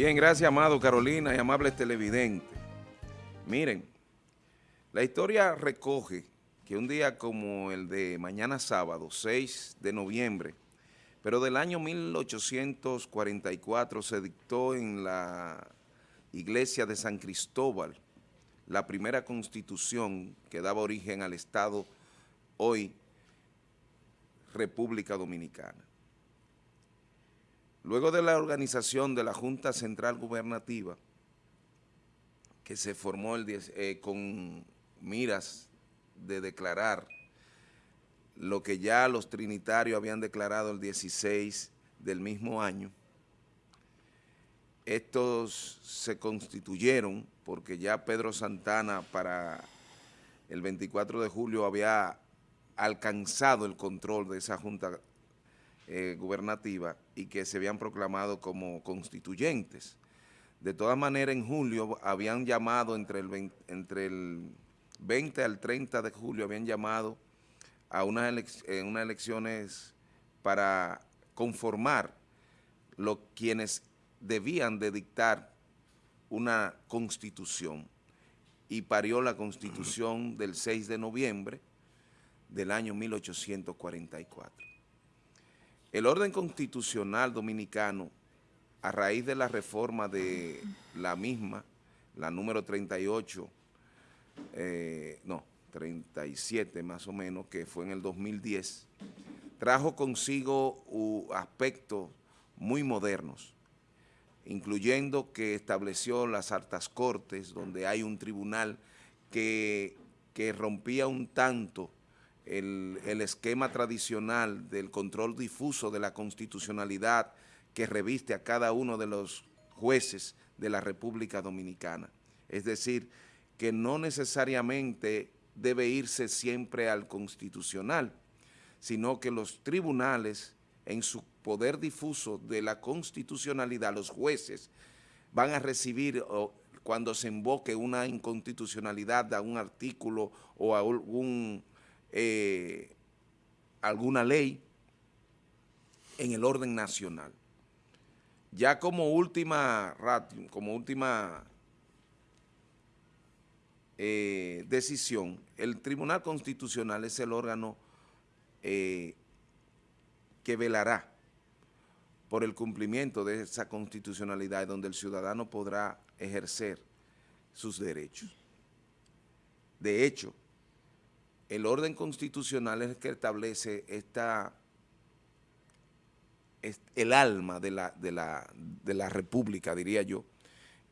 Bien, gracias, amado Carolina y amables televidentes. Miren, la historia recoge que un día como el de mañana sábado, 6 de noviembre, pero del año 1844 se dictó en la iglesia de San Cristóbal la primera constitución que daba origen al Estado hoy República Dominicana. Luego de la organización de la Junta Central Gubernativa, que se formó el eh, con miras de declarar lo que ya los trinitarios habían declarado el 16 del mismo año, estos se constituyeron porque ya Pedro Santana para el 24 de julio había alcanzado el control de esa junta eh, gubernativa y que se habían proclamado como constituyentes. De todas maneras, en julio habían llamado, entre el entre el 20 al 30 de julio, habían llamado a unas, unas elecciones para conformar lo, quienes debían de dictar una constitución y parió la constitución del 6 de noviembre del año 1844. El orden constitucional dominicano, a raíz de la reforma de la misma, la número 38, eh, no, 37 más o menos, que fue en el 2010, trajo consigo aspectos muy modernos, incluyendo que estableció las altas cortes, donde hay un tribunal que, que rompía un tanto el, esquema tradicional del control difuso de la constitucionalidad que reviste a cada uno de los jueces de la República Dominicana. Es decir, que no necesariamente debe irse siempre al constitucional, sino que los tribunales, en su poder difuso de la constitucionalidad, los jueces, van a recibir cuando se invoque una inconstitucionalidad a un artículo o a algún eh, alguna ley en el orden nacional. Ya como última, como última eh, decisión, el Tribunal Constitucional es el órgano eh, que velará por el cumplimiento de esa constitucionalidad donde el ciudadano podrá ejercer sus derechos. De hecho, el orden constitucional es el que establece esta, el alma de la, de, la, de la república, diría yo,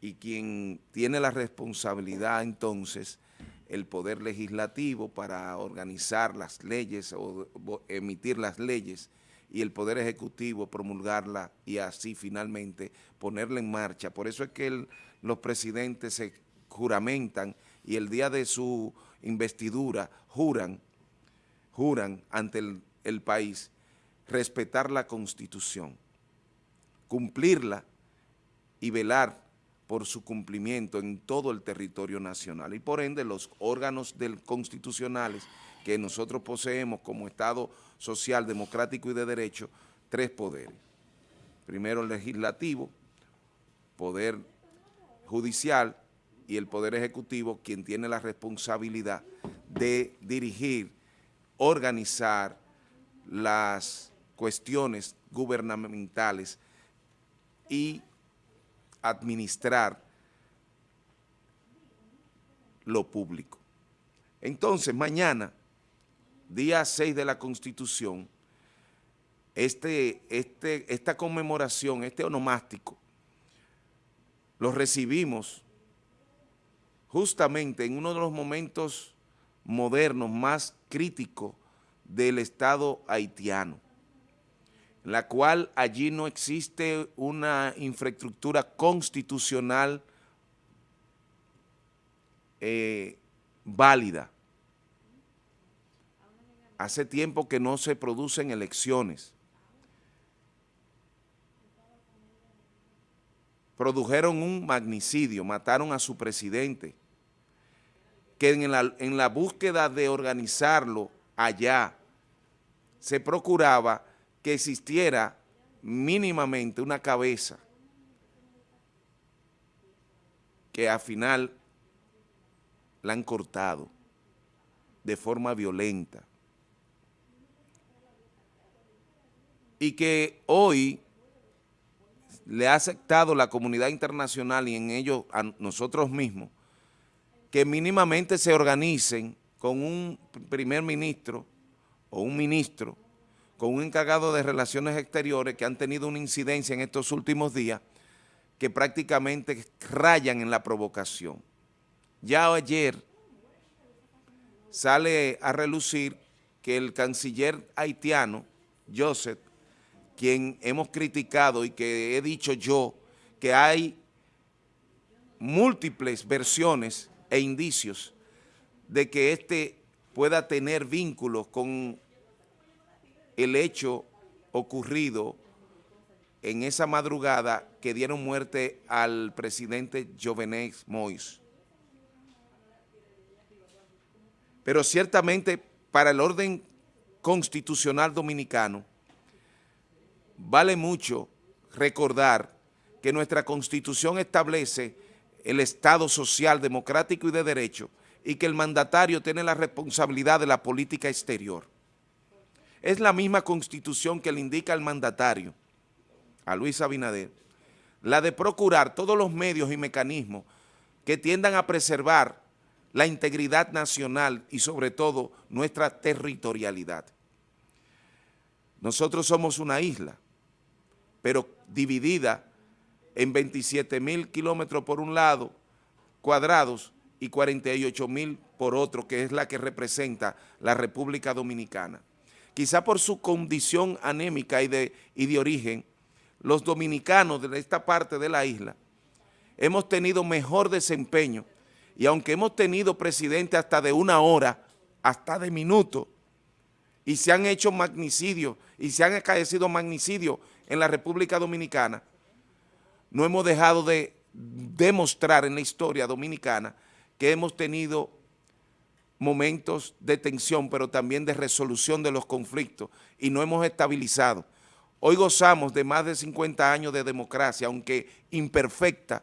y quien tiene la responsabilidad entonces, el poder legislativo para organizar las leyes o emitir las leyes y el poder ejecutivo promulgarla y así finalmente ponerla en marcha. Por eso es que los presidentes se juramentan y el día de su investidura juran, juran ante el, país respetar la Constitución, cumplirla y velar por su cumplimiento en todo el territorio nacional. Y por ende los órganos constitucionales que nosotros poseemos como Estado social, democrático y de derecho, tres poderes. Primero el legislativo, poder judicial y el Poder Ejecutivo quien tiene la responsabilidad de dirigir, organizar las cuestiones gubernamentales y administrar lo público. Entonces, mañana, día 6 de la Constitución, este, este, esta conmemoración, este onomástico, lo recibimos justamente en uno de los momentos modernos más críticos del Estado haitiano, en la cual allí no existe una infraestructura constitucional eh, válida. Hace tiempo que no se producen elecciones. Produjeron un magnicidio, mataron a su presidente, que en la, en la búsqueda de organizarlo allá se procuraba que existiera mínimamente una cabeza que al final la han cortado de forma violenta. Y que hoy le ha aceptado la comunidad internacional y en ello a nosotros mismos, que mínimamente se organicen con un primer ministro o un ministro, con un encargado de relaciones exteriores que han tenido una incidencia en estos últimos días que prácticamente rayan en la provocación. Ya ayer sale a relucir que el canciller haitiano, Joseph, quien hemos criticado y que he dicho yo que hay múltiples versiones e indicios de que este pueda tener vínculos con el hecho ocurrido en esa madrugada que dieron muerte al presidente Jovenel Moïse. Pero ciertamente para el orden constitucional dominicano vale mucho recordar que nuestra Constitución establece el Estado social, democrático y de derecho y que el mandatario tiene la responsabilidad de la política exterior. Es la misma Constitución que le indica al mandatario, a Luis Abinader, la de procurar todos los medios y mecanismos que tiendan a preservar la integridad nacional y sobre todo nuestra territorialidad. Nosotros somos una isla, pero dividida en 27 mil kilómetros por un lado, cuadrados, y 48 mil por otro, que es la que representa la República Dominicana. Quizá por su condición anémica y de, y de origen, los dominicanos de esta parte de la isla hemos tenido mejor desempeño y aunque hemos tenido presidente hasta de una hora, hasta de minutos, y se han hecho magnicidios y se han acaecido magnicidios en la República Dominicana, no hemos dejado de demostrar en la historia dominicana que hemos tenido momentos de tensión, pero también de resolución de los conflictos y no hemos estabilizado. Hoy gozamos de más de 50 años de democracia, aunque imperfecta,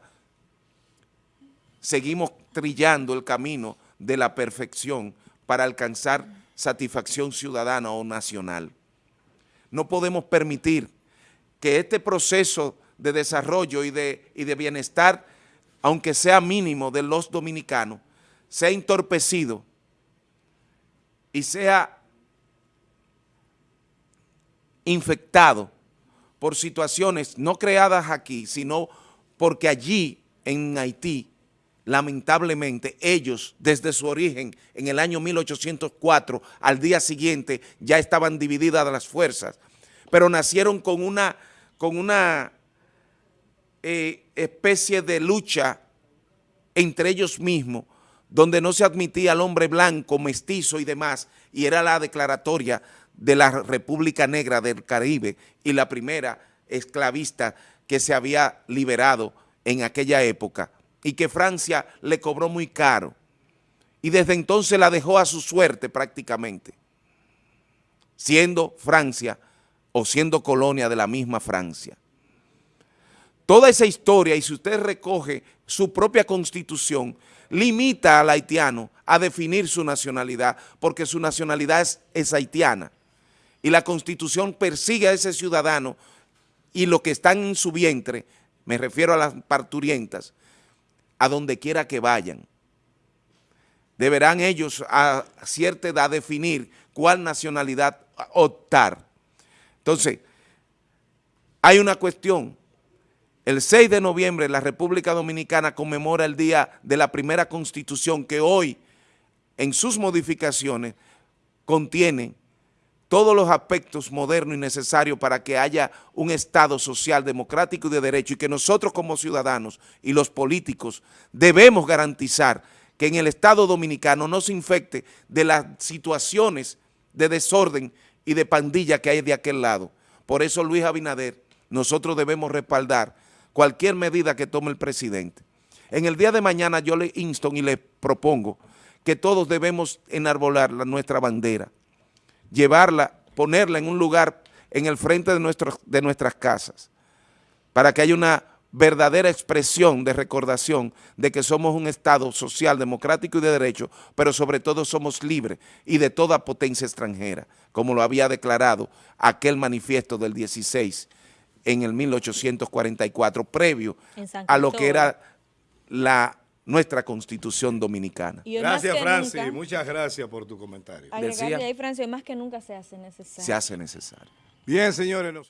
seguimos trillando el camino de la perfección para alcanzar satisfacción ciudadana o nacional. No podemos permitir que este proceso de desarrollo y de, y de bienestar, aunque sea mínimo de los dominicanos, sea entorpecido y sea infectado por situaciones no creadas aquí, sino porque allí en Haití, lamentablemente, ellos desde su origen en el año 1804 al día siguiente ya estaban divididas las fuerzas, pero nacieron con una, con una eh, especie de lucha entre ellos mismos, donde no se admitía al hombre blanco, mestizo y demás, y era la declaratoria de la República Negra del Caribe y la primera esclavista que se había liberado en aquella época y que Francia le cobró muy caro y desde entonces la dejó a su suerte prácticamente, siendo Francia o siendo colonia de la misma Francia. Toda esa historia, y si usted recoge su propia constitución, limita al haitiano a definir su nacionalidad, porque su nacionalidad es, haitiana. Y la constitución persigue a ese ciudadano y lo que están en su vientre, me refiero a las parturientas, a donde quiera que vayan. Deberán ellos a cierta edad definir cuál nacionalidad optar. Entonces, hay una cuestión el 6 de noviembre la República Dominicana conmemora el día de la primera constitución que hoy en sus modificaciones contiene todos los aspectos modernos y necesarios para que haya un Estado social, democrático y de derecho y que nosotros como ciudadanos y los políticos debemos garantizar que en el Estado Dominicano no se infecte de las situaciones de desorden y de pandilla que hay de aquel lado. Por eso Luis Abinader, nosotros debemos respaldar cualquier medida que tome el presidente. En el día de mañana yo le insto y le propongo que todos debemos enarbolar nuestra bandera, llevarla, ponerla en un lugar en el frente de, de nuestras casas, para que haya una verdadera expresión de recordación de que somos un Estado social, democrático y de derecho, pero sobre todo somos libres y de toda potencia extranjera, como lo había declarado aquel manifiesto del 16 en el 1844, previo a lo que era la, nuestra Constitución Dominicana. Gracias, Francis. nunca- Muchas gracias por tu comentario. Decía- ahí, Francis, más que nunca se hace necesario. Se hace necesario. Bien, señores. nosotros-